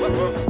Woo-hoo!